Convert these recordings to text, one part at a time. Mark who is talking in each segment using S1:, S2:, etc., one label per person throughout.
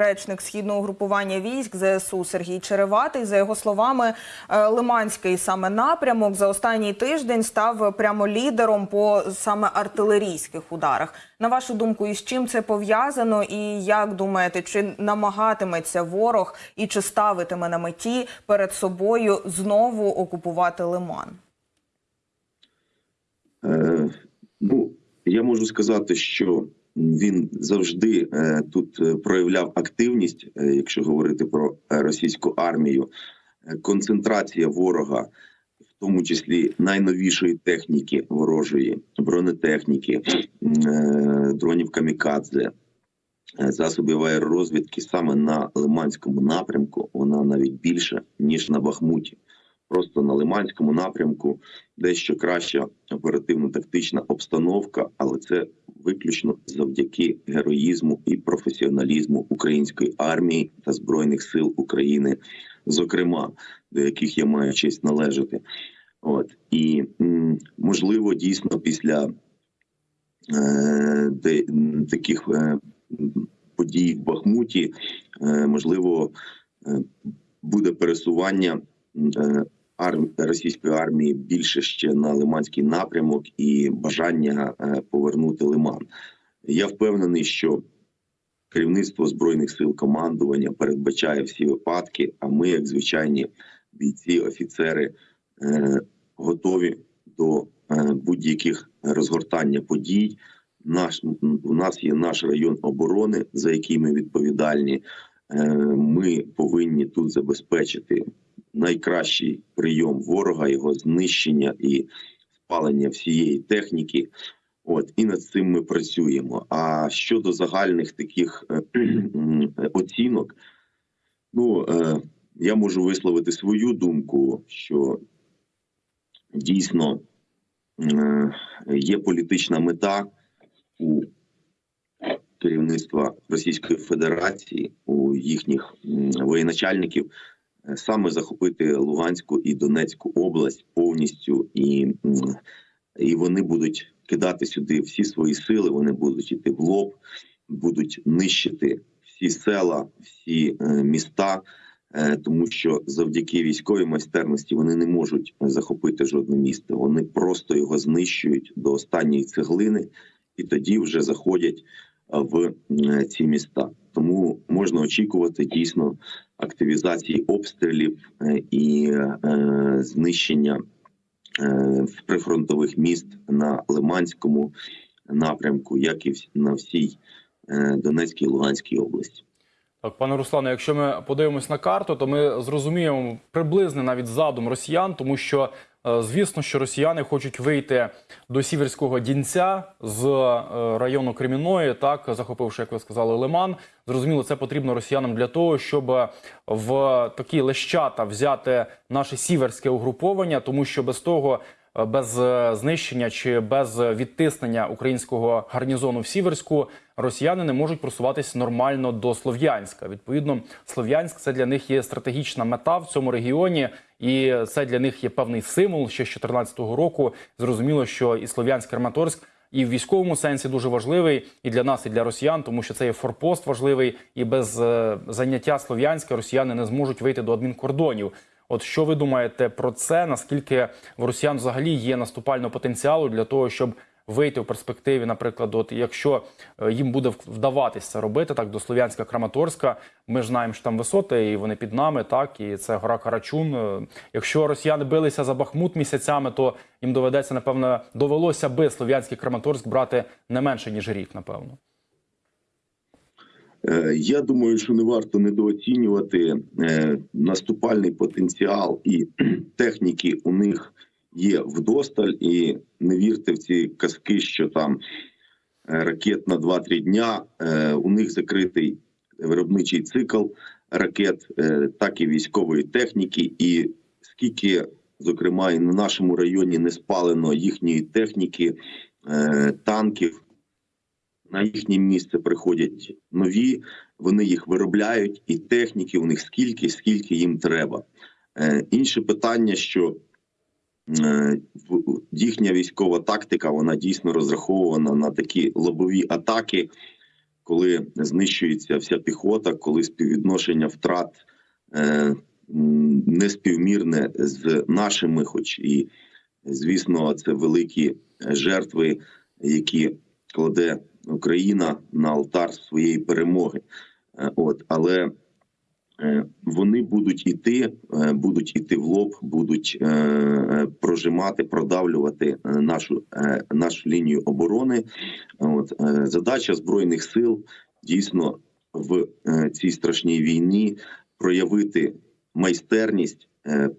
S1: Речник східного групування військ ЗСУ Сергій Череватий. За його словами, е, Лиманський саме напрямок за останній тиждень став прямо лідером по саме артилерійських ударах. На вашу думку, із чим це пов'язано? І як думаєте, чи намагатиметься ворог і чи ставитиме на меті перед собою знову окупувати Лиман?
S2: Е, ну, я можу сказати, що він завжди е, тут е, проявляв активність, е, якщо говорити про російську армію, концентрація ворога, в тому числі найновішої техніки ворожої, бронетехніки, дронів камікадзе, засобів аеророзвідки саме на Лиманському напрямку, вона навіть більша ніж на Бахмуті. Просто на Лиманському напрямку дещо краща оперативно-тактична обстановка, але це виключно завдяки героїзму і професіоналізму української армії та збройних сил України, зокрема до яких я маю честь належати. От і можливо, дійсно після е, де, таких е, подій в Бахмуті, е, можливо, е, буде пересування. Е, арм... російської армії більше ще на Лиманський напрямок і бажання е, повернути Лиман. Я впевнений, що керівництво збройних сил командування передбачає всі випадки. А ми, як звичайні бійці, офіцери, е, готові до е, будь-яких розгортання подій. Наш у нас є наш район оборони, за який ми відповідальні. Ми повинні тут забезпечити найкращий прийом ворога, його знищення і спалення всієї техніки. От і над цим ми працюємо. А щодо загальних таких е, оцінок, ну е, я можу висловити свою думку, що дійсно е, є політична мета у керівництва Російської Федерації, у їхніх воєначальників саме захопити Луганську і Донецьку область повністю, і, і вони будуть кидати сюди всі свої сили. Вони будуть йти в лоб, будуть нищити всі села, всі е, міста. е, Тому що завдяки військовій майстерності вони не можуть захопити жодне місто. Вони просто його знищують до останньої цеглини, і тоді вже заходять в е, ці міста. Тому можна очікувати дійсно активізації обстрілів е, і е, знищення е, прифронтових міст на Лиманському напрямку, як і на всій Донецькій і Луганській області.
S3: Так, пане Руслане, якщо ми подивимось на карту, то ми зрозуміємо приблизний навіть задум росіян, тому що звісно, що росіяни хочуть вийти до сіверського дінця з е, району Креміної, так захопивши, як ви сказали, Лиман. Зрозуміло, це потрібно росіянам для того, щоб в такі лещата взяти наше сіверське угруповання, тому що без того. Е, Без е, знищення чи без відтиснення українського гарнізону в Сіверську росіяни не можуть просуватись нормально до Слов'янська. Відповідно, Слов'янськ це для них є стратегічна мета в цьому регіоні, і це для них є певний символ ще з 2014 року. Зрозуміло, що і Слов'янськ Краматорськ і в військовому сенсі дуже важливий і для нас, і для росіян, тому що це є форпост важливий, і без е, заняття Слов'янська росіяни не зможуть вийти до адмінкордонів. От що ви думаєте про це? Наскільки в росіян взагалі є наступального потенціалу для того, щоб вийти в перспективі, наприклад, от якщо е, їм буде вдаватися це робити так до Слов'янська Краматорська, ми ж знаємо, що там висоти, і вони під нами, так і це гора Карачун. Е, Якщо росіяни билися за Бахмут місяцями, то їм доведеться, напевно, довелося би Слов'янський Краматорськ брати не менше ніж рік, напевно.
S2: Е, Я думаю, що не варто недооцінювати е, наступальний потенціал і техніки у них є вдосталь, і не вірте в ці казки, що там е, ракет на 2-3 дня. У них закритий виробничий цикл ракет, так і військової техніки. І скільки, зокрема, і на нашому районі не спалено їхньої техніки, танків. На їхнє місце приходять нові, вони їх виробляють, і техніки у них скільки, скільки їм треба. Е, інше питання, що е, їхня військова тактика вона дійсно розрахована на такі лобові атаки, коли знищується вся піхота, коли співвідношення втрат е, неспівмірне з нашими, хоч і звісно, це великі жертви, які кладе Україна на алтар своєї перемоги. Е, От, але е, вони будуть іти, е, будуть іти в лоб, будуть прожимати, продавлювати нашу, нашу лінію оборони. От задача збройних сил дійсно в цій страшній війні проявити майстерність,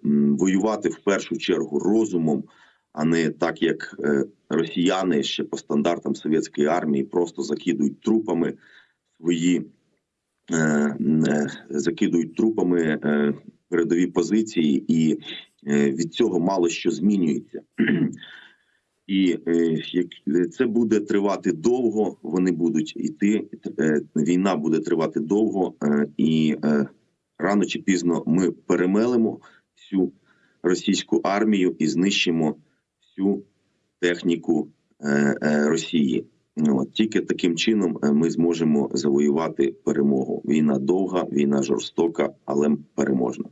S2: воювати в першу чергу розумом, а не так, як е, росіяни ще по стандартам совєтської армії просто закидують трупами свої е, е, закидують трупами передові позиції, і від цього мало що змінюється. І це буде тривати довго, вони будуть йти. Війна буде тривати довго, і рано чи пізно ми перемелимо всю російську армію і знищимо всю техніку е, е, Росії. Ну, От, тільки таким чином е, ми зможемо завоювати перемогу. Війна довга, війна жорстока, але переможна.